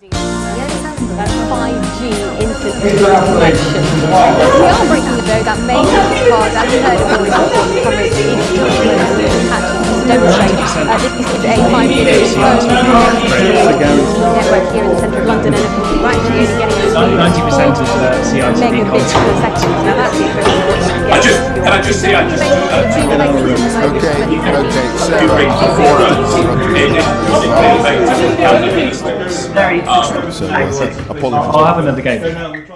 That's 5G instant connection. We are breaking the though that main card as you heard of always covers the to demonstrate uh, this is a 5G phone network here in the centre of London and we're actually only getting Ninety percent of the CITV megabits per second. Now that's interesting. I just, can I just say, I just, uh, Okay, okay, so. Very So, uh. I'll have another game.